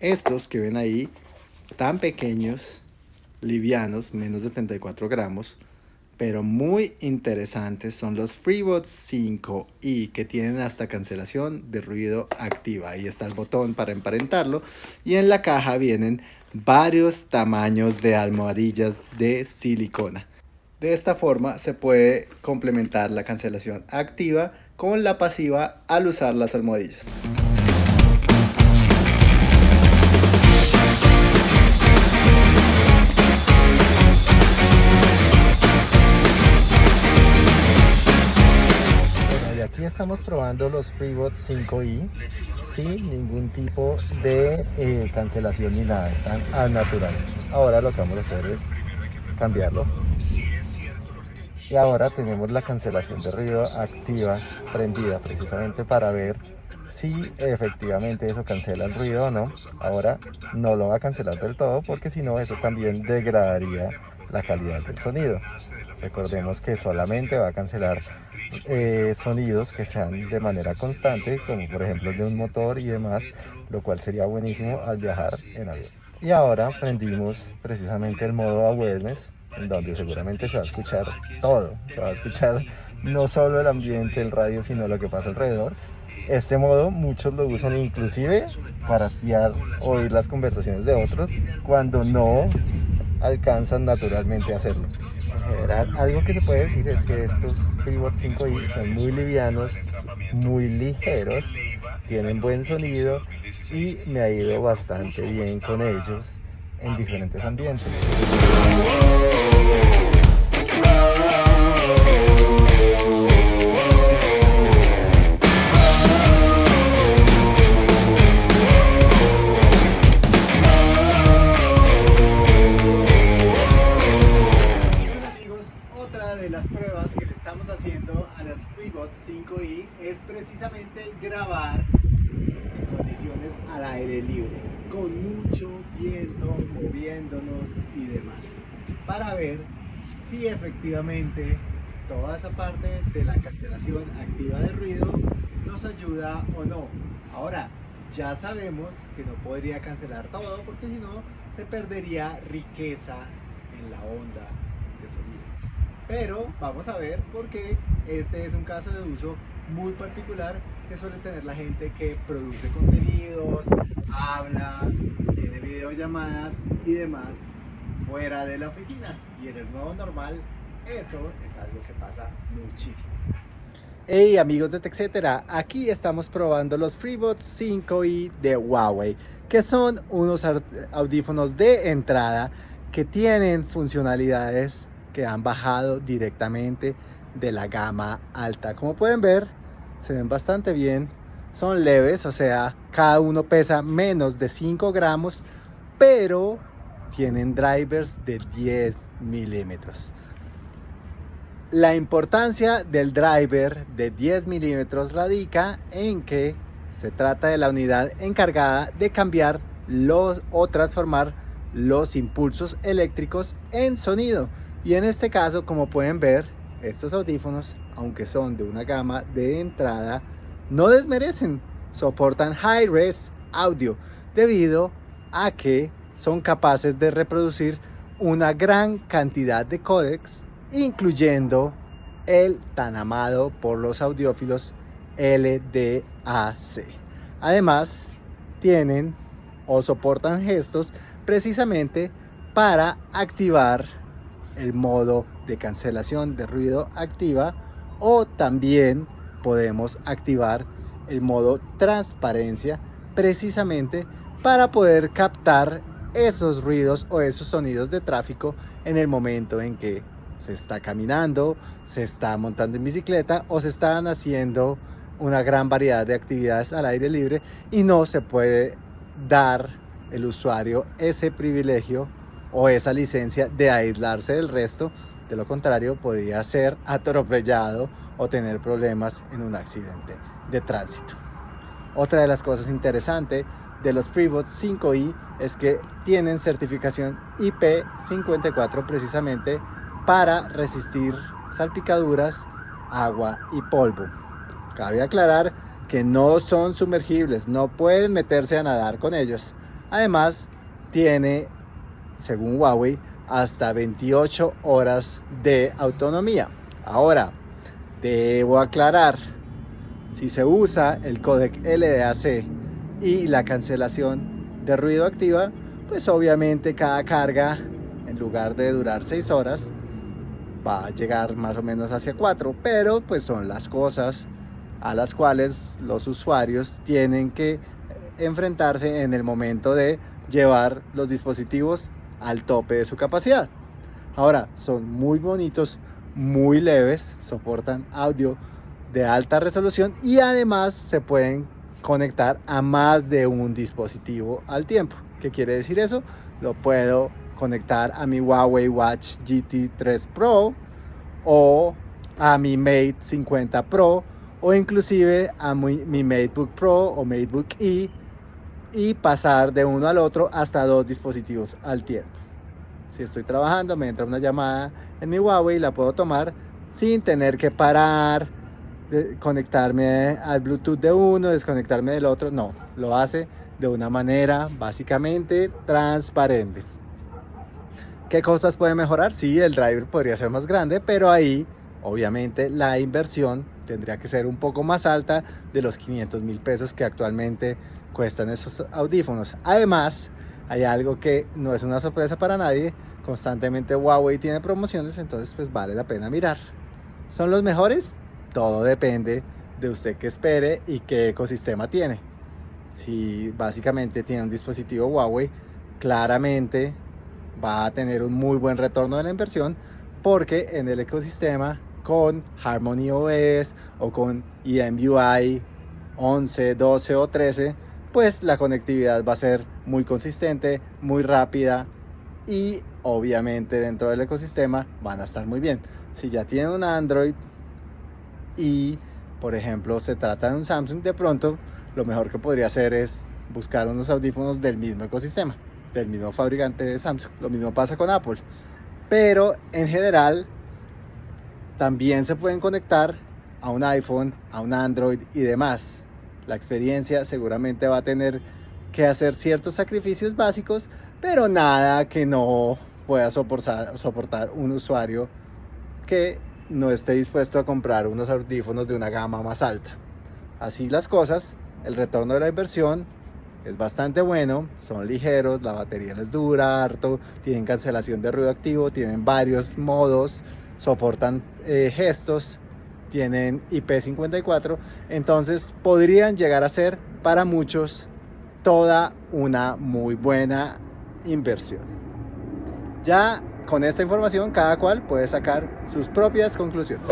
Estos que ven ahí, tan pequeños, livianos, menos de 34 gramos, pero muy interesantes son los FreeBots 5i que tienen hasta cancelación de ruido activa. Ahí está el botón para emparentarlo y en la caja vienen varios tamaños de almohadillas de silicona. De esta forma se puede complementar la cancelación activa con la pasiva al usar las almohadillas. Probando los FreeBots 5i sin ningún tipo de eh, cancelación ni nada, están al natural. Ahora lo que vamos a hacer es cambiarlo y ahora tenemos la cancelación de ruido activa prendida precisamente para ver si efectivamente eso cancela el ruido o no ahora no lo va a cancelar del todo porque si no eso también degradaría la calidad del sonido. Recordemos que solamente va a cancelar eh, sonidos que sean de manera constante como por ejemplo de un motor y demás lo cual sería buenísimo al viajar en avión. Y ahora prendimos precisamente el modo awareness en donde seguramente se va a escuchar todo, se va a escuchar no solo el ambiente, el radio, sino lo que pasa alrededor. Este modo muchos lo usan inclusive para espiar, oír las conversaciones de otros cuando no alcanzan naturalmente a hacerlo. En general, algo que se puede decir es que estos FreeBot 5i son muy livianos, muy ligeros, tienen buen sonido y me ha ido bastante bien con ellos en diferentes ambientes. FreeBot 5i es precisamente grabar condiciones al aire libre, con mucho viento, moviéndonos y demás, para ver si efectivamente toda esa parte de la cancelación activa de ruido nos ayuda o no. Ahora, ya sabemos que no podría cancelar todo porque si no se perdería riqueza en la onda de sonido. Pero vamos a ver por qué este es un caso de uso muy particular que suele tener la gente que produce contenidos, habla, tiene videollamadas y demás fuera de la oficina. Y en el nuevo normal, eso es algo que pasa muchísimo. Hey amigos de TechCetera, aquí estamos probando los FreeBots 5i de Huawei, que son unos audífonos de entrada que tienen funcionalidades han bajado directamente de la gama alta. Como pueden ver, se ven bastante bien. Son leves, o sea, cada uno pesa menos de 5 gramos, pero tienen drivers de 10 milímetros. La importancia del driver de 10 milímetros radica en que se trata de la unidad encargada de cambiar los, o transformar los impulsos eléctricos en sonido. Y en este caso, como pueden ver, estos audífonos, aunque son de una gama de entrada, no desmerecen, soportan high-res audio debido a que son capaces de reproducir una gran cantidad de códecs, incluyendo el tan amado por los audiófilos LDAC. Además, tienen o soportan gestos precisamente para activar el modo de cancelación de ruido activa o también podemos activar el modo transparencia precisamente para poder captar esos ruidos o esos sonidos de tráfico en el momento en que se está caminando, se está montando en bicicleta o se están haciendo una gran variedad de actividades al aire libre y no se puede dar el usuario ese privilegio o esa licencia de aislarse del resto, de lo contrario podría ser atropellado o tener problemas en un accidente de tránsito. Otra de las cosas interesantes de los FreeBots 5i es que tienen certificación IP54 precisamente para resistir salpicaduras, agua y polvo. Cabe aclarar que no son sumergibles, no pueden meterse a nadar con ellos, Además, tiene, según Huawei, hasta 28 horas de autonomía. Ahora, debo aclarar, si se usa el codec LDAC y la cancelación de ruido activa, pues obviamente cada carga, en lugar de durar 6 horas, va a llegar más o menos hacia 4, pero pues son las cosas a las cuales los usuarios tienen que enfrentarse en el momento de llevar los dispositivos al tope de su capacidad. Ahora, son muy bonitos, muy leves, soportan audio de alta resolución y además se pueden conectar a más de un dispositivo al tiempo. ¿Qué quiere decir eso? Lo puedo conectar a mi Huawei Watch GT3 Pro o a mi Mate 50 Pro o inclusive a mi, mi MateBook Pro o MateBook E y pasar de uno al otro hasta dos dispositivos al tiempo. Si estoy trabajando, me entra una llamada en mi Huawei, la puedo tomar sin tener que parar, conectarme al Bluetooth de uno, desconectarme del otro. No, lo hace de una manera básicamente transparente. ¿Qué cosas puede mejorar? Sí, el driver podría ser más grande, pero ahí obviamente la inversión tendría que ser un poco más alta de los 500 mil pesos que actualmente cuestan esos audífonos. Además, hay algo que no es una sorpresa para nadie. Constantemente Huawei tiene promociones, entonces pues vale la pena mirar. ¿Son los mejores? Todo depende de usted que espere y qué ecosistema tiene. Si básicamente tiene un dispositivo Huawei, claramente va a tener un muy buen retorno de la inversión porque en el ecosistema con Harmony OS o con EMUI 11, 12 o 13, pues la conectividad va a ser muy consistente, muy rápida y obviamente dentro del ecosistema van a estar muy bien. Si ya tienen un Android y por ejemplo se trata de un Samsung, de pronto lo mejor que podría hacer es buscar unos audífonos del mismo ecosistema del mismo fabricante de Samsung. Lo mismo pasa con Apple. Pero en general también se pueden conectar a un iPhone, a un Android y demás. La experiencia seguramente va a tener que hacer ciertos sacrificios básicos, pero nada que no pueda soportar, soportar un usuario que no esté dispuesto a comprar unos audífonos de una gama más alta. Así las cosas, el retorno de la inversión es bastante bueno, son ligeros, la batería les dura harto, tienen cancelación de ruido activo, tienen varios modos, soportan eh, gestos, tienen IP54, entonces podrían llegar a ser para muchos toda una muy buena inversión. Ya con esta información cada cual puede sacar sus propias conclusiones.